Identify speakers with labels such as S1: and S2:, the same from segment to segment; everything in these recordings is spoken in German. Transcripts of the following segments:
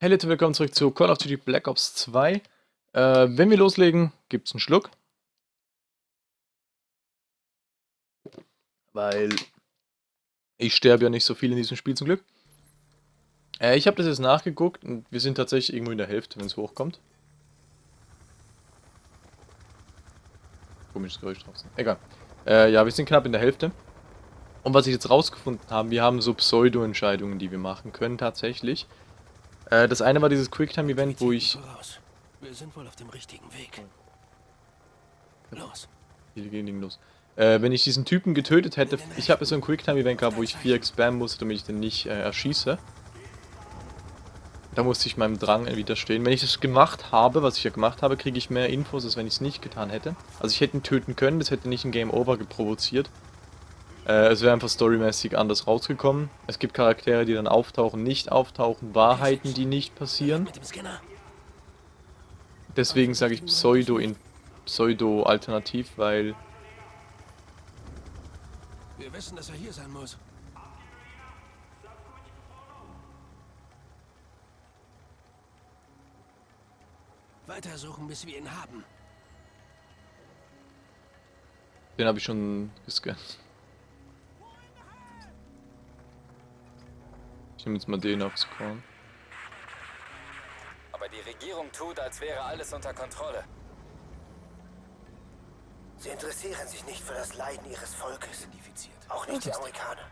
S1: Hey Leute, willkommen zurück zu Call of Duty Black Ops 2. Äh, wenn wir loslegen, gibt es einen Schluck. Weil ich sterbe ja nicht so viel in diesem Spiel zum Glück. Äh, ich habe das jetzt nachgeguckt und wir sind tatsächlich irgendwo in der Hälfte, wenn es hochkommt. Komisches Geräusch draußen. Egal. Äh, ja, wir sind knapp in der Hälfte. Und was ich jetzt rausgefunden habe, wir haben so Pseudo-Entscheidungen, die wir machen können tatsächlich. Äh, das eine war dieses Quicktime-Event, wo ich...
S2: Wir sind wohl auf dem richtigen Weg. Los.
S1: Hier gehen los. Äh, wenn ich diesen Typen getötet hätte, ich habe so ein Quicktime-Event gehabt, wo ich 4 spammen musste, damit ich den nicht äh, erschieße. Da musste ich meinem Drang widerstehen. Wenn ich das gemacht habe, was ich ja gemacht habe, kriege ich mehr Infos, als wenn ich es nicht getan hätte. Also ich hätte ihn töten können, das hätte nicht ein Game Over geprovoziert. Äh, es wäre einfach storymäßig anders rausgekommen. Es gibt Charaktere, die dann auftauchen, nicht auftauchen, Wahrheiten, die nicht passieren. Deswegen sage ich Pseudo in Pseudo-Alternativ, weil...
S2: Wir wissen, dass er hier sein muss. Weitersuchen, bis wir ihn haben.
S1: Den habe ich schon gescannt. Ich nehme jetzt mal den aufs Korn.
S3: Aber die Regierung tut, als wäre alles unter Kontrolle.
S4: Sie interessieren sich nicht für das Leiden ihres Volkes. Auch nicht die Amerikaner.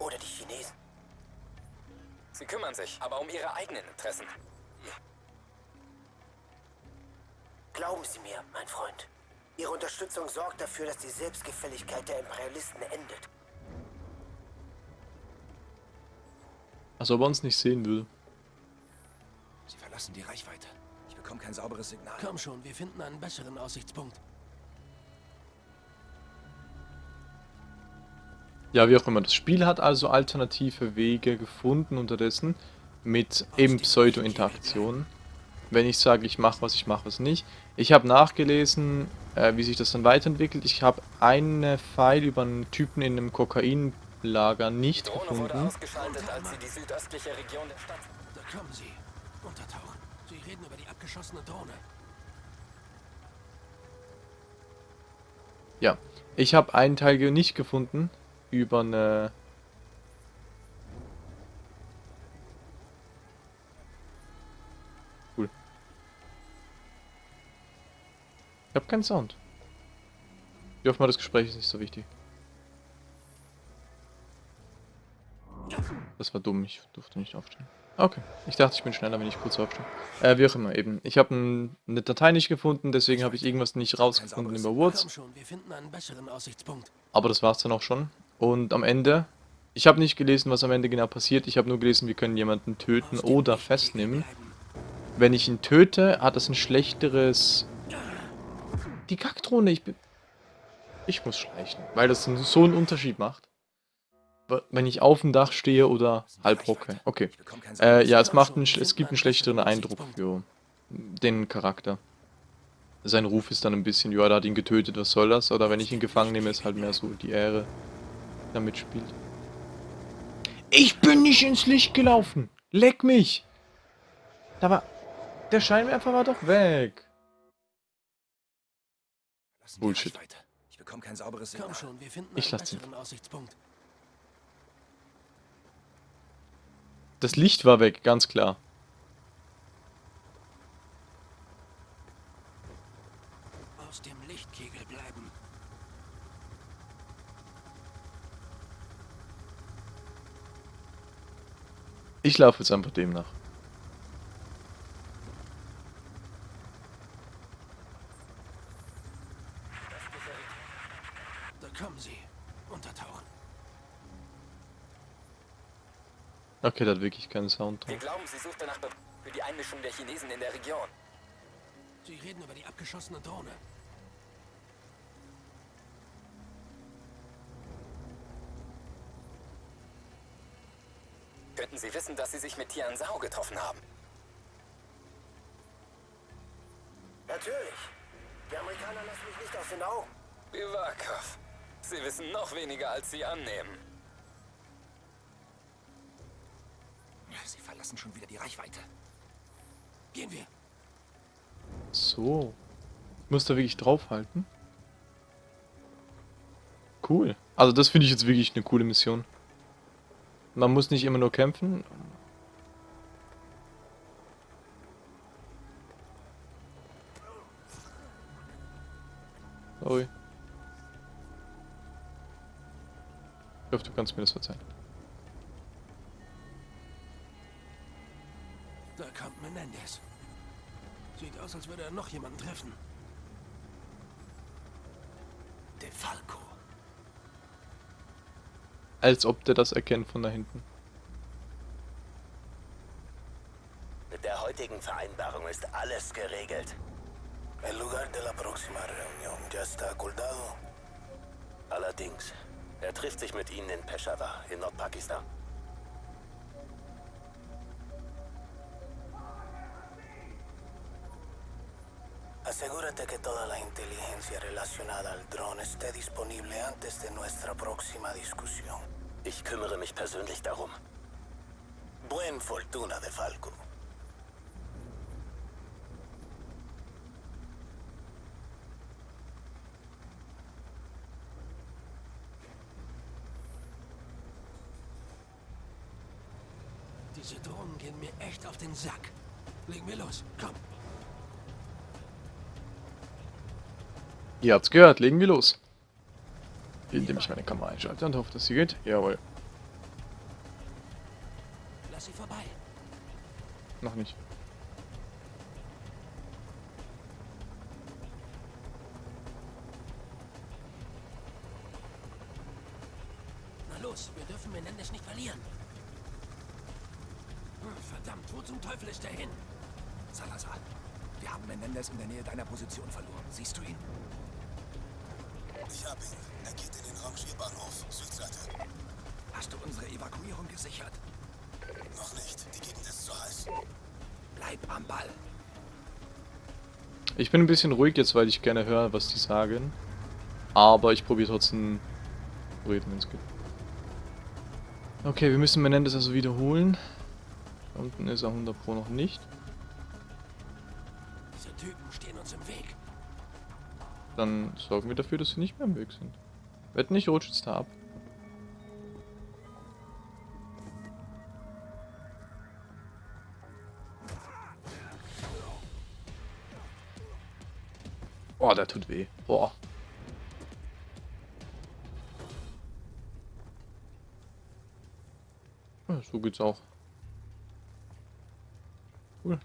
S4: Oder die Chinesen.
S3: Sie kümmern sich, aber um ihre eigenen Interessen.
S4: Glauben Sie mir, mein Freund. Ihre Unterstützung sorgt dafür, dass die Selbstgefälligkeit der Imperialisten endet.
S1: Als ob er uns nicht sehen würde.
S2: Sie verlassen die Reichweite. Ich bekomme kein sauberes Signal. Komm schon, wir finden einen besseren Aussichtspunkt.
S1: Ja, wie auch immer. Das Spiel hat also alternative Wege gefunden unterdessen mit eben Pseudo-Interaktionen. Wenn ich sage, ich mache was, ich mache was nicht. Ich habe nachgelesen, äh, wie sich das dann weiterentwickelt. Ich habe einen Pfeil über einen Typen in einem Kokain Lager nicht
S3: Drohne
S1: gefunden.
S3: wurde ausgeschaltet, als sie die südöstliche Region der Stadt...
S2: Da kommen sie. Untertauchen. Sie reden über die abgeschossene Drohne.
S1: Ja, ich habe einen Teil nicht gefunden über eine... Cool. Ich habe keinen Sound. Ich hoffe mal, das Gespräch ist nicht so wichtig. Das war dumm, ich durfte nicht aufstehen. Okay, ich dachte, ich bin schneller, wenn ich kurz aufstehe. Äh, wie auch immer, eben. Ich habe ein, eine Datei nicht gefunden, deswegen habe ich irgendwas nicht rausgefunden über Wurz. Aber das war's dann auch schon. Und am Ende, ich habe nicht gelesen, was am Ende genau passiert. Ich habe nur gelesen, wir können jemanden töten oder festnehmen. Wenn ich ihn töte, hat das ein schlechteres... Die Kackdrohne, ich bin... Ich muss schleichen, weil das so einen Unterschied macht wenn ich auf dem Dach stehe oder halb hocke. Okay. Äh, ja, es macht einen, es gibt einen schlechteren Eindruck für den Charakter. Sein Ruf ist dann ein bisschen, ja, da hat ihn getötet, was soll das? Oder wenn ich ihn gefangen nehme, ist halt mehr so die Ehre, die da mitspielt. Ich bin nicht ins Licht gelaufen! Leck mich! Da war... Der Scheinwerfer war doch weg. Bullshit.
S2: Ich bekomme kein sauberes Signal. Komm schon, wir finden
S1: Ich
S2: einen
S1: lass ihn.
S2: besseren Aussichtspunkt.
S1: Das Licht war weg, ganz klar.
S2: Aus dem Lichtkegel bleiben.
S1: Ich laufe jetzt einfach dem nach.
S2: Da kommen sie. Untertauchen.
S1: Okay, der hat wirklich keinen Sound
S3: Wir glauben, sie sucht danach für die Einmischung der Chinesen in der Region.
S2: Sie reden über die abgeschossene Drohne.
S3: Könnten sie wissen, dass sie sich mit Tian Sao getroffen haben?
S4: Natürlich. Die Amerikaner lassen mich nicht aus den Augen.
S3: Bivakov. Sie wissen noch weniger, als sie annehmen.
S2: Sie verlassen schon wieder die Reichweite. Gehen wir.
S1: So. Ich muss da wirklich draufhalten. Cool. Also das finde ich jetzt wirklich eine coole Mission. Man muss nicht immer nur kämpfen. Sorry. Ich hoffe, du kannst mir das verzeihen.
S2: Kommt Menendez. Sieht aus, als würde er noch jemanden treffen. De Falco.
S1: Als ob der das erkennt von da hinten.
S5: Mit der heutigen Vereinbarung ist alles geregelt.
S4: El lugar de la próxima reunión ya está acordado.
S5: Allerdings, er trifft sich mit ihnen in Peshawar in Nordpakistan.
S4: Relacionada al dron esté disponible antes de nuestra próxima discusión.
S5: Ich kümmere mich persönlich darum.
S4: Buen fortuna de Falco.
S2: Diese Drohnen gehen mir echt auf den Sack. Legen wir los. Komm.
S1: Ihr habt's gehört, legen wir los. Indem ich meine Kamera einschalte und hoffe, dass sie geht. Jawohl.
S2: Lass sie vorbei.
S1: Noch nicht.
S2: Na los, wir dürfen Menendez nicht verlieren. Hm, Verdammt, wo zum Teufel ist er hin?
S6: Salazar, wir haben Menendez in der Nähe deiner Position verloren. Siehst du ihn?
S7: Ihn. Er geht in den Rangierbahnhof, Südseite.
S6: Hast du unsere Evakuierung gesichert?
S7: Noch nicht. Die Gegend ist zu heiß.
S6: Bleib am Ball.
S1: Ich bin ein bisschen ruhig jetzt, weil ich gerne höre, was die sagen. Aber ich probiere trotzdem reden, wenn es geht. Okay, wir müssen Menendez also wiederholen. Da unten ist er 100 Pro noch nicht. Dann sorgen wir dafür, dass sie nicht mehr im Weg sind. Wetten nicht, rutscht es da ab. Oh, der tut weh. Boah. So geht's auch. Cool.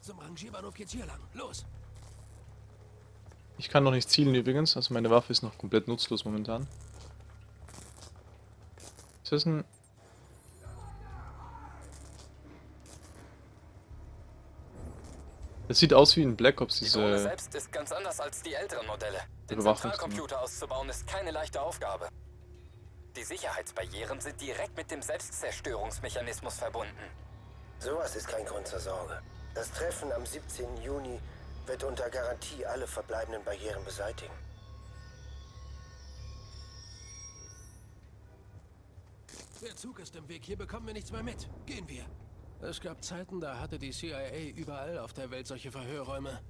S2: Zum Rangierbahnhof geht's hier lang. Los.
S1: Ich kann noch nicht zielen übrigens, also meine Waffe ist noch komplett nutzlos momentan. Ist das ein... Das sieht aus wie in Black Ops,
S3: Die Drohne
S1: diese...
S3: selbst ist ganz anders als die älteren Modelle. Den. Zentralcomputer auszubauen ist keine leichte Aufgabe. Die Sicherheitsbarrieren sind direkt mit dem Selbstzerstörungsmechanismus verbunden.
S4: Sowas ist kein Grund zur Sorge. Das Treffen am 17. Juni wird unter Garantie alle verbleibenden Barrieren beseitigen.
S2: Der Zug ist im Weg. Hier bekommen wir nichts mehr mit. Gehen wir. Es gab Zeiten, da hatte die CIA überall auf der Welt solche Verhörräume.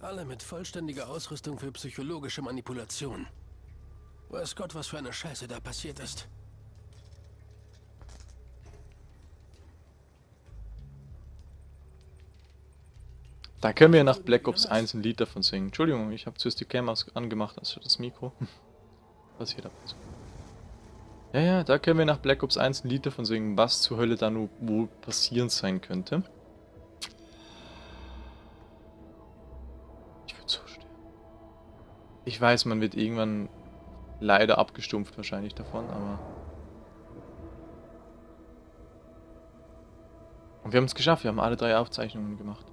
S2: Alle mit vollständiger Ausrüstung für psychologische Manipulation. Weiß Gott, was für eine Scheiße da passiert ist.
S1: Da können wir nach Black Ops 1 ein Lied davon singen. Entschuldigung, ich habe zuerst die Cam angemacht, also das Mikro. Was hier da passiert. Ja, ja, da können wir nach Black Ops 1 ein Lied davon singen, was zur Hölle da nur wohl passieren sein könnte. Ich würde so sterben. Ich weiß, man wird irgendwann leider abgestumpft wahrscheinlich davon, aber... Und wir haben es geschafft, wir haben alle drei Aufzeichnungen gemacht.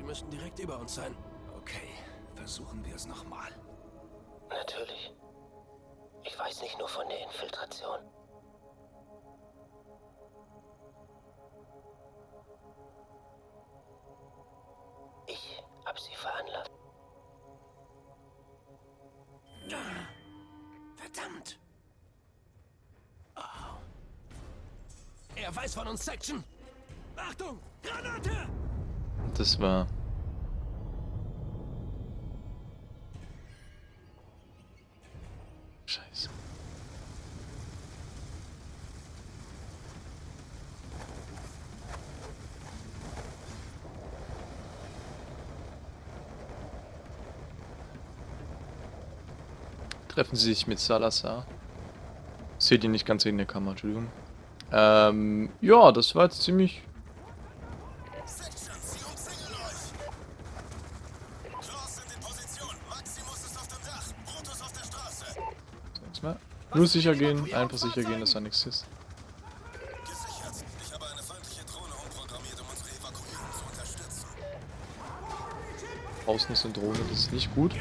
S2: Sie müssten direkt über uns sein.
S6: Okay, versuchen wir es nochmal.
S4: Natürlich. Ich weiß nicht nur von der Infiltration. Ich hab sie veranlasst.
S2: Verdammt! Oh. Er weiß von uns, Section! Achtung!
S1: Das war... Scheiße. Treffen Sie sich mit Salazar. Seht ihr nicht ganz in der Kamera, Entschuldigung. Ähm, ja, das war jetzt ziemlich... Nur sicher gehen, einfach sicher gehen, dass da nichts ist. Draußen ist eine Drohne, das ist nicht gut.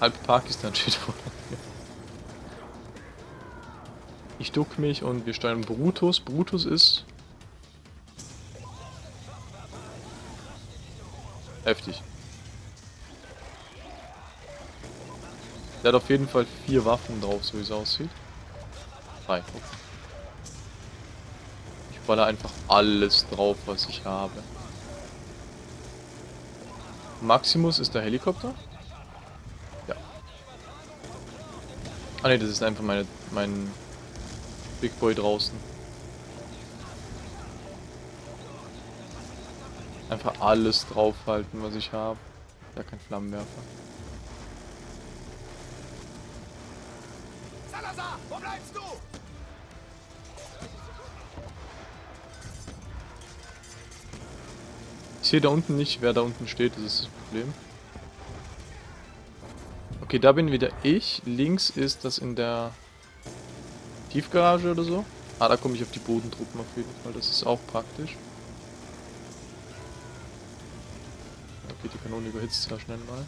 S2: Halb Pakistan
S1: steht vor. Ich duck mich und wir steuern Brutus. Brutus ist... Der hat auf jeden Fall vier Waffen drauf, so wie es aussieht. Drei. Ich baller einfach alles drauf, was ich habe. Maximus ist der Helikopter? Ja. Ah ne, das ist einfach meine, mein Big Boy draußen. Einfach alles draufhalten, was ich habe. Ja, kein Flammenwerfer.
S6: Salazar, wo bleibst du?
S1: Ich sehe da unten nicht, wer da unten steht, das ist das Problem. Okay, da bin wieder ich. Links ist das in der Tiefgarage oder so. Ah, da komme ich auf die Bodentruppen auf jeden Fall. Das ist auch praktisch. Okay, die Kanone überhitzt ja schnell mal.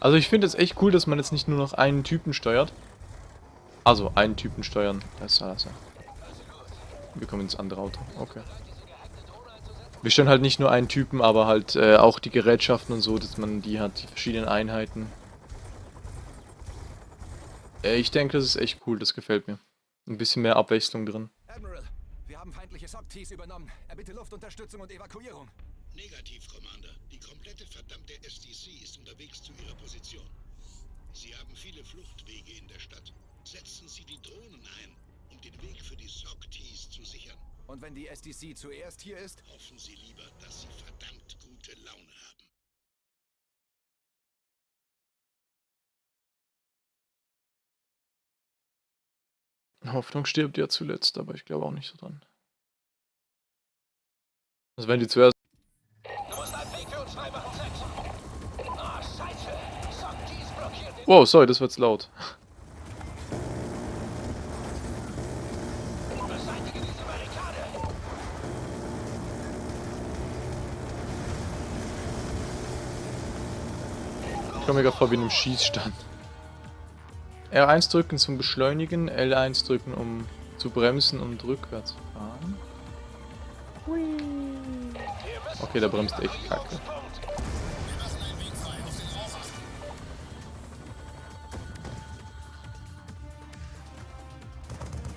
S1: Also ich finde es echt cool, dass man jetzt nicht nur noch einen Typen steuert. Also einen Typen steuern. Das ist Salazar. Wir kommen ins andere Auto. Okay. Wir steuern halt nicht nur einen Typen, aber halt äh, auch die Gerätschaften und so, dass man die hat, die verschiedenen Einheiten. Äh, ich denke, das ist echt cool, das gefällt mir. Ein bisschen mehr Abwechslung drin.
S6: Admiral, wir haben feindliche SOC-Tees übernommen. Erbitte Luftunterstützung und Evakuierung.
S8: Negativ, Commander. Die komplette verdammte SDC ist unterwegs zu ihrer Position. Sie haben viele Fluchtwege in der Stadt. Setzen Sie die Drohnen ein, um den Weg für die SOC-Tees zu sichern.
S6: Und wenn die SDC zuerst hier ist,
S8: Hoffen Sie lieber, dass Sie verdammt gute Laune haben.
S1: Hoffnung stirbt ja zuletzt, aber ich glaube auch nicht so dran. Also wenn die zuerst... Wow, sorry, das wird laut. Ich komme mir gerade vor wie in einem Schießstand. R1 drücken zum Beschleunigen, L1 drücken um zu bremsen und rückwärts fahren. Okay, der bremst echt kacke.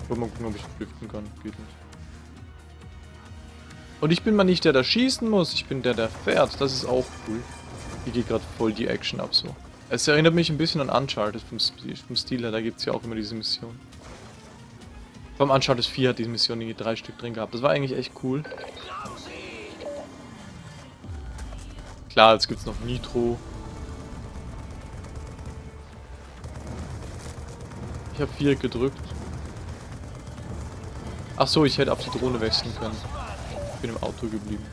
S1: Will mal gucken, ob ich lüften kann. Geht nicht. Und ich bin mal nicht der, der schießen muss, ich bin der, der fährt. Das ist auch cool. Hier geht gerade voll die Action ab so. Es erinnert mich ein bisschen an Uncharted vom, vom Stil her, da gibt es ja auch immer diese Mission. Beim Uncharted 4 hat diese Mission irgendwie drei Stück drin gehabt. Das war eigentlich echt cool. Klar, jetzt gibt es noch Nitro. Ich habe 4 gedrückt. Ach so, ich hätte auf die Drohne wechseln können. Ich bin im Auto geblieben.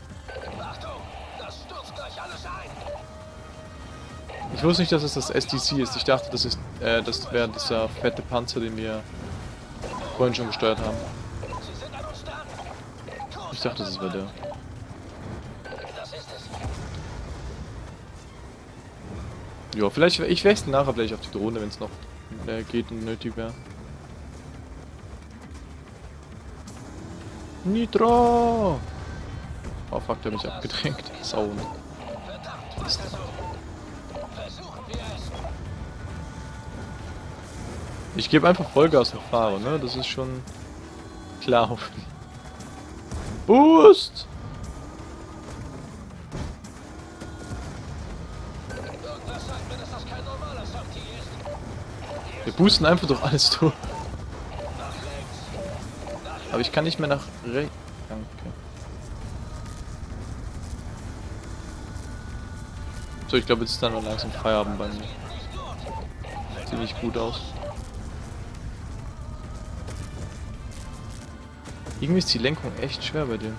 S1: Ich wusste nicht, dass es das SDC ist. Ich dachte, das ist, äh, das wäre dieser fette Panzer, den wir vorhin schon gesteuert haben. Ich dachte, das wäre der. Ja, vielleicht, ich wechsle nachher vielleicht auf die Drohne, wenn es noch äh, geht und nötig wäre. Nitro! Oh fuck, der hat mich abgedrängt. Sau. Ich gebe einfach Vollgas und fahre, ne? Das ist schon klar. Boost! Wir boosten einfach durch alles durch. Aber ich kann nicht mehr nach rechts. Danke. So, ich glaube, jetzt ist dann noch langsam Feierabend bei mir. Sieht nicht gut aus. Irgendwie ist die Lenkung echt schwer bei dem.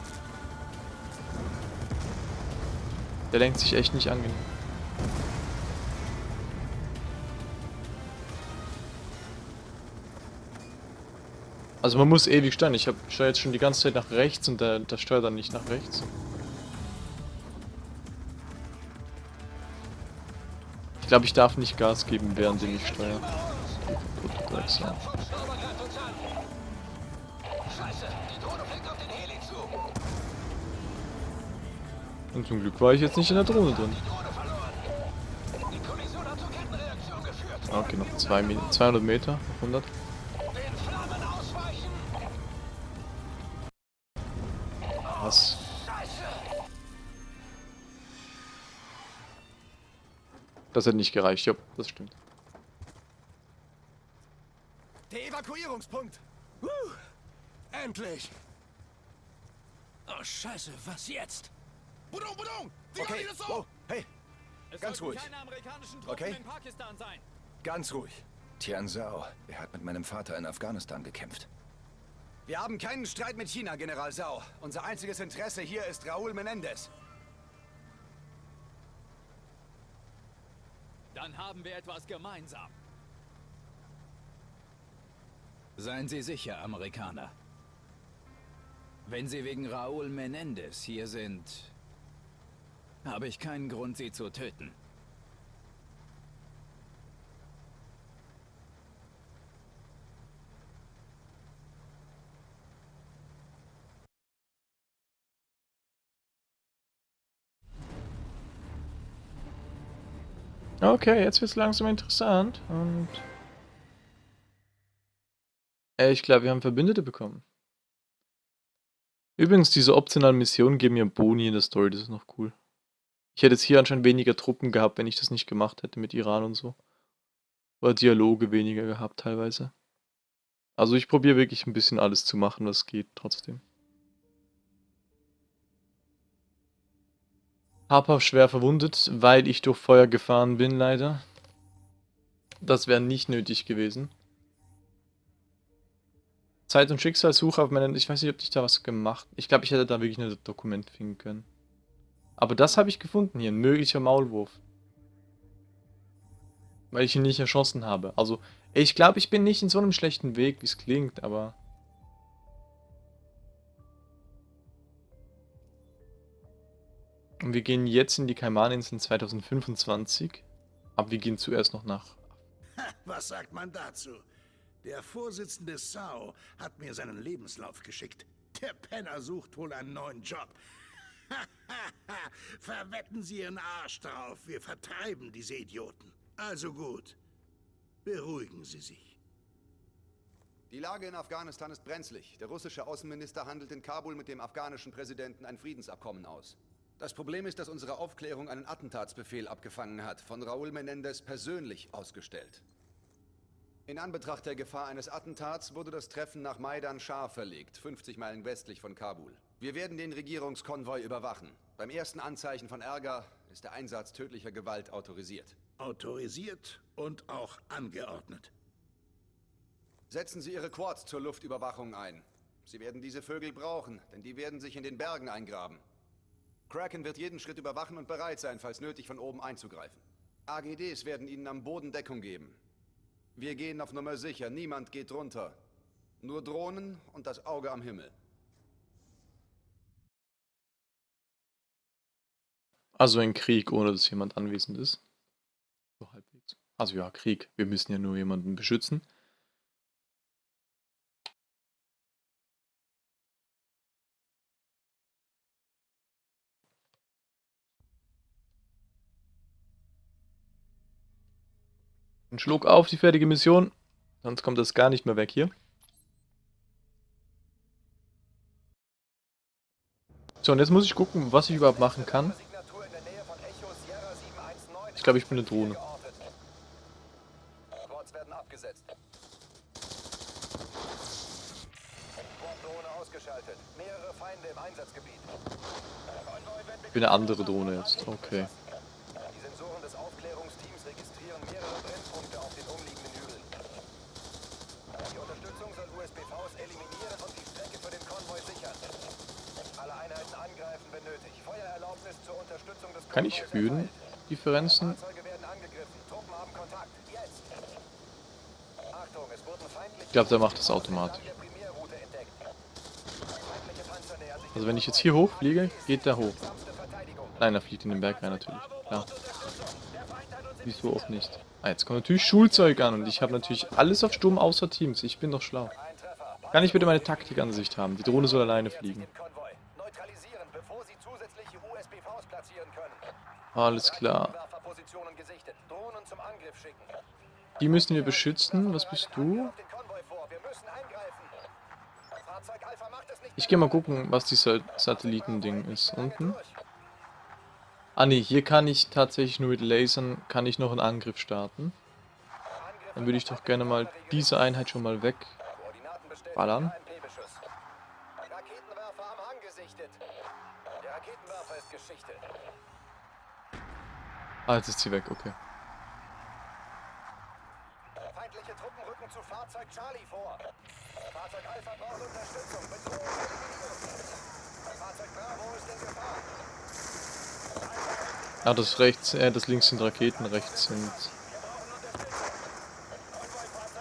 S1: Der lenkt sich echt nicht angenehm. Also man muss ewig steuern. Ich steuere jetzt schon die ganze Zeit nach rechts und der, der steuert dann nicht nach rechts. Ich glaube, ich darf nicht Gas geben, während ich steuere. Und zum Glück war ich jetzt nicht in der Drohne drin. Okay, noch zwei, 200 Meter, 100. Das hat nicht gereicht, ja, das stimmt.
S6: Der Evakuierungspunkt. Uh, endlich.
S2: Oh, scheiße, was jetzt?
S6: Budung, Budung! Okay, oh, hey, ganz ruhig. Okay? Ganz ruhig. Tian Zhao, er hat mit meinem Vater in Afghanistan gekämpft. Wir haben keinen Streit mit China, General Zhao. Unser einziges Interesse hier ist Raúl Menendez.
S9: Dann haben wir etwas gemeinsam. Seien Sie sicher, Amerikaner. Wenn Sie wegen Raúl Menendez hier sind, habe ich keinen Grund, Sie zu töten.
S1: Okay, jetzt wird es langsam interessant und... Ich glaube, wir haben Verbündete bekommen. Übrigens, diese optionalen Missionen geben mir Boni in der Story, das ist noch cool. Ich hätte jetzt hier anscheinend weniger Truppen gehabt, wenn ich das nicht gemacht hätte mit Iran und so. Oder Dialoge weniger gehabt teilweise. Also ich probiere wirklich ein bisschen alles zu machen, was geht trotzdem. Harper schwer verwundet, weil ich durch Feuer gefahren bin, leider. Das wäre nicht nötig gewesen. Zeit- und Schicksalssuche auf meinen... Ich weiß nicht, ob ich da was gemacht... Ich glaube, ich hätte da wirklich ein Dokument finden können. Aber das habe ich gefunden hier, ein möglicher Maulwurf. Weil ich ihn nicht erschossen habe. Also, ich glaube, ich bin nicht in so einem schlechten Weg, wie es klingt, aber... Und wir gehen jetzt in die Kaimaninseln 2025. Aber wir gehen zuerst noch nach.
S8: Was sagt man dazu? Der Vorsitzende Sao hat mir seinen Lebenslauf geschickt. Der Penner sucht wohl einen neuen Job. Verwetten Sie Ihren Arsch drauf. Wir vertreiben diese Idioten. Also gut. Beruhigen Sie sich.
S10: Die Lage in Afghanistan ist brenzlig. Der russische Außenminister handelt in Kabul mit dem afghanischen Präsidenten ein Friedensabkommen aus. Das Problem ist, dass unsere Aufklärung einen Attentatsbefehl abgefangen hat, von Raúl Menendez persönlich ausgestellt. In Anbetracht der Gefahr eines Attentats wurde das Treffen nach Maidan Shah verlegt, 50 Meilen westlich von Kabul. Wir werden den Regierungskonvoi überwachen. Beim ersten Anzeichen von Ärger ist der Einsatz tödlicher Gewalt autorisiert.
S8: Autorisiert und auch angeordnet.
S10: Setzen Sie Ihre Quads zur Luftüberwachung ein. Sie werden diese Vögel brauchen, denn die werden sich in den Bergen eingraben. Kraken wird jeden Schritt überwachen und bereit sein, falls nötig von oben einzugreifen. AGDs werden Ihnen am Boden Deckung geben. Wir gehen auf Nummer sicher, niemand geht runter. Nur Drohnen und das Auge am Himmel.
S1: Also ein Krieg, ohne dass jemand anwesend ist. So halbwegs. Also ja, Krieg. Wir müssen ja nur jemanden beschützen. Ein Schluck auf die fertige Mission. Sonst kommt das gar nicht mehr weg hier. So, und jetzt muss ich gucken, was ich überhaupt machen kann. Ich glaube, ich bin eine Drohne. Ich bin eine andere Drohne jetzt. Okay.
S10: Die Sensoren des Aufklärungsteams registrieren mehrere Brennpunkte auf den umliegenden Hügeln. Die Unterstützung soll USPVs eliminieren und die Strecke für den Konvoi sichern. Alle Einheiten angreifen, wenn nötig. Feuererlaubnis zur Unterstützung des
S1: Kann ich
S10: Konvois
S1: Höhendifferenzen?
S10: Fahrzeuge werden angegriffen. Truppen haben Kontakt. Jetzt! Achtung, es wurden feindliche
S1: Ich glaube, der macht das automatisch. Also wenn ich jetzt hier hochfliege, geht der hoch. Nein, er fliegt in den Berg rein natürlich. Klar. Wieso auch nicht? Ah, jetzt kommt natürlich Schulzeug an und ich habe natürlich alles auf Sturm außer Teams. Ich bin doch schlau. Kann ich bitte meine Taktikansicht haben? Die Drohne soll alleine fliegen.
S10: Den Konvoi. Neutralisieren, bevor sie zusätzliche USPVs platzieren können.
S1: Alles klar. Die müssen wir beschützen. Was bist du? Ich gehe mal gucken, was dieses Satellitending ist. Unten. Ah ne, hier kann ich tatsächlich nur mit Lasern, kann ich noch einen Angriff starten. Dann würde ich doch gerne mal diese Einheit schon mal weg. Ah, jetzt ist sie weg, okay.
S10: Feindliche Truppen rücken zu Fahrzeug Charlie vor. Fahrzeug Alpha braucht Unterstützung. Bedrohung. Fahrzeug Bravo ist in Gefahr.
S1: Ah, das rechts, äh, das links sind Raketen, rechts sind...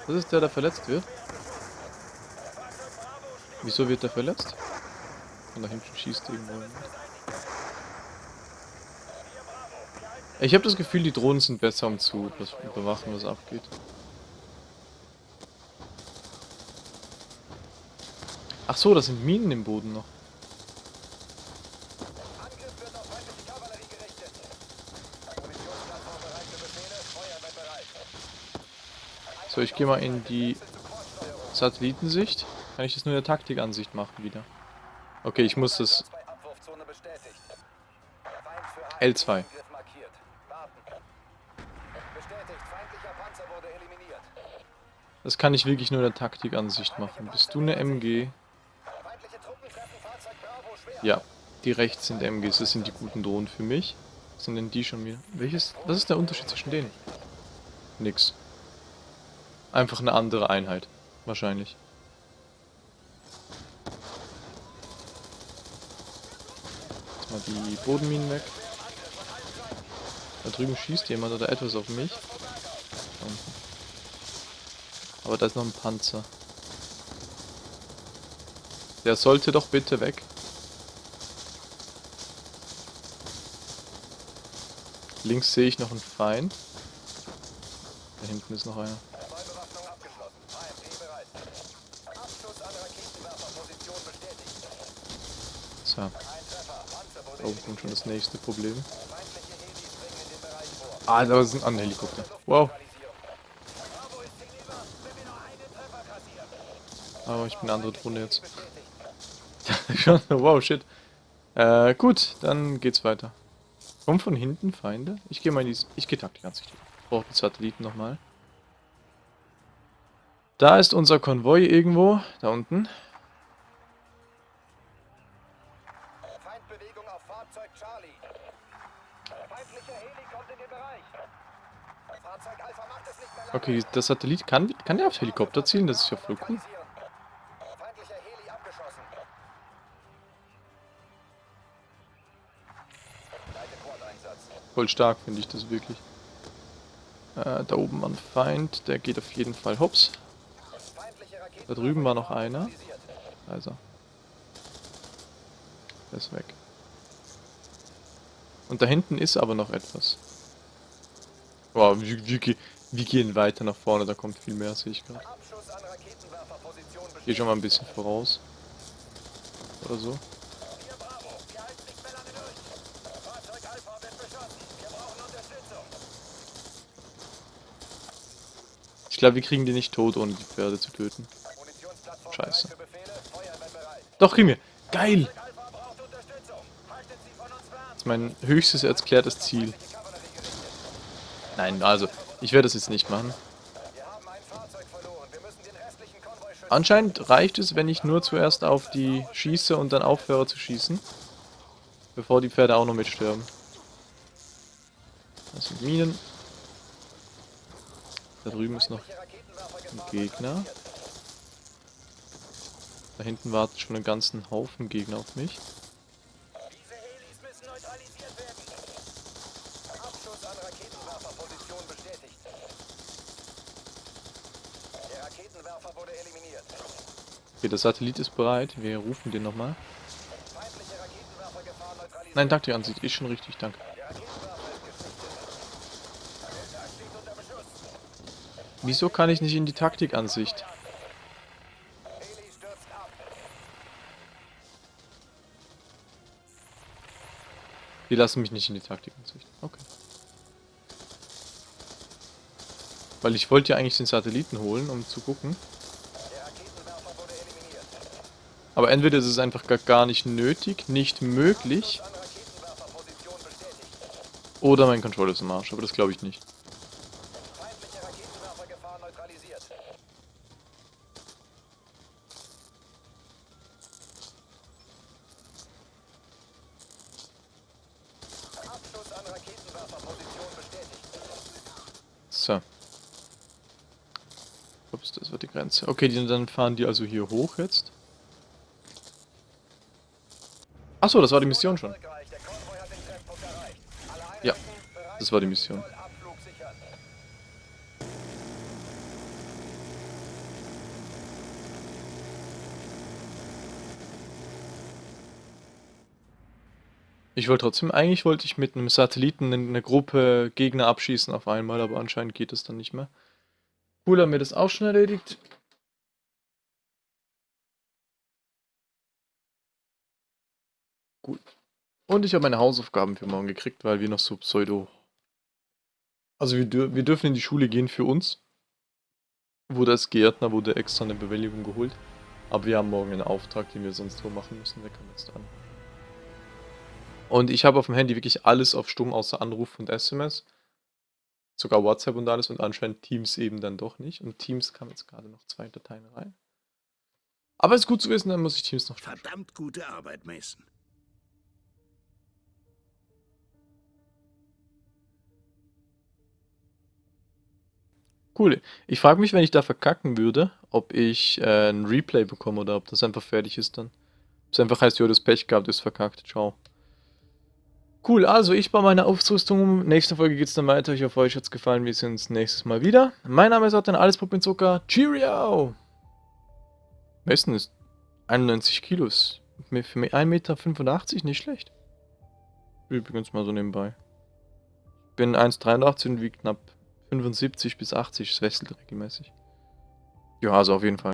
S1: Das ist der, der verletzt wird? Wieso wird der verletzt? Und da hinten schießt irgendwo jemand. Ich habe das Gefühl, die Drohnen sind besser, um zu was- überwachen, was abgeht. Ach so, das sind Minen im Boden noch. So, ich gehe mal in die Satellitensicht. Kann ich das nur in der Taktikansicht machen wieder? Okay, ich muss das
S10: Zwei Abwurfzone bestätigt. Feind für
S1: L2.
S10: Angriff markiert. Warten. Bestätigt. Feindlicher Panzer wurde eliminiert.
S1: Das kann ich wirklich nur in der Taktikansicht machen. Bist du eine MG? Ja, die rechts sind MGs. Das sind die guten Drohnen für mich. Was sind denn die schon wieder? Welches? Was ist der Unterschied zwischen denen? Nix. Einfach eine andere Einheit. Wahrscheinlich. Jetzt mal die Bodenminen weg. Da drüben schießt jemand oder etwas auf mich. Da unten. Aber da ist noch ein Panzer. Der sollte doch bitte weg. Links sehe ich noch einen Feind. Da hinten ist noch einer. So, da oben kommt schon das nächste Problem. Ah, da ist ein Helikopter. Wow. Aber ich bin eine andere Drohne jetzt. Wow, shit. Äh, gut, dann geht's weiter. Kommen von hinten Feinde? Ich gehe mal in die... Ich gehe Taktik an sich. Ich brauche die Satelliten nochmal. Da ist unser Konvoi irgendwo. Da unten.
S10: Feindbewegung auf Fahrzeug Charlie. Feindlicher Heli kommt in den Bereich. Fahrzeug Alpha macht es nicht mehr lange.
S1: Okay, der Satellit kann, kann der auf Helikopter zielen? Das ist ja voll cool. Voll stark finde ich das wirklich. Äh, da oben war ein Feind. Der geht auf jeden Fall hops. Da drüben war noch einer. Er. Der ist weg. Und da hinten ist aber noch etwas. Wow, wir, wir, wir gehen weiter nach vorne, da kommt viel mehr, sehe ich gerade. Geh schon mal ein bisschen voraus. Oder so.
S10: Wir Bravo. Wir halten nicht mehr lange durch. Fahrzeug Alpha wird beschossen. Wir brauchen Unterstützung.
S1: Glaube, wir kriegen die nicht tot, ohne die Pferde zu töten. Scheiße. Doch, kriegen wir. Geil! Das ist mein höchstes erklärtes Ziel. Nein, also, ich werde das jetzt nicht machen. Anscheinend reicht es, wenn ich nur zuerst auf die schieße und dann aufhöre zu schießen. Bevor die Pferde auch noch mitsterben. Das sind Minen. Da drüben ist noch ein Gegner. Da hinten wartet schon einen ganzen Haufen Gegner auf mich. Okay, der Satellit ist bereit. Wir rufen den nochmal. Nein, Taktikansicht ist schon richtig, danke. Wieso kann ich nicht in die Taktikansicht? Die lassen mich nicht in die Taktikansicht. Okay. Weil ich wollte ja eigentlich den Satelliten holen, um zu gucken. Aber entweder ist es einfach gar nicht nötig, nicht möglich. Oder mein Controller ist im Arsch, aber das glaube ich nicht. So. Ups, das war die Grenze. Okay, dann fahren die also hier hoch jetzt. Achso, das war die Mission schon. Ja, das war die Mission. Ich wollte trotzdem, eigentlich wollte ich mit einem Satelliten eine Gruppe Gegner abschießen auf einmal, aber anscheinend geht das dann nicht mehr. Cool, haben wir das auch schon erledigt. Gut. Und ich habe meine Hausaufgaben für morgen gekriegt, weil wir noch so Pseudo... Also wir, dür wir dürfen in die Schule gehen für uns. Wurde als Gärtner, wurde extra eine Bewilligung geholt. Aber wir haben morgen einen Auftrag, den wir sonst wo machen müssen. Der kommt jetzt an. Und ich habe auf dem Handy wirklich alles auf Stumm, außer Anruf und SMS. Sogar WhatsApp und alles und anscheinend Teams eben dann doch nicht. Und Teams kam jetzt gerade noch zwei Dateien rein. Aber ist gut zu wissen, dann muss ich Teams noch
S8: Verdammt gute Arbeit, Mason.
S1: Cool. Ich frage mich, wenn ich da verkacken würde, ob ich äh, ein Replay bekomme oder ob das einfach fertig ist dann. Ob es einfach heißt, ja, das Pech gehabt, ist verkackt. Ciao. Cool, also ich baue meine Aufrüstung um. Nächste Folge geht es dann weiter. Ich hoffe, euch hat es gefallen. Wir sehen uns nächstes Mal wieder. Mein Name ist Otto, alles Puppen Zucker. Cheerio! Messen ist 91 Kilos. Für 1,85 Meter nicht schlecht. Übrigens mal so nebenbei. Ich bin 1,83 und wiege knapp 75 bis 80. Es wechselt regelmäßig. Ja, also auf jeden Fall.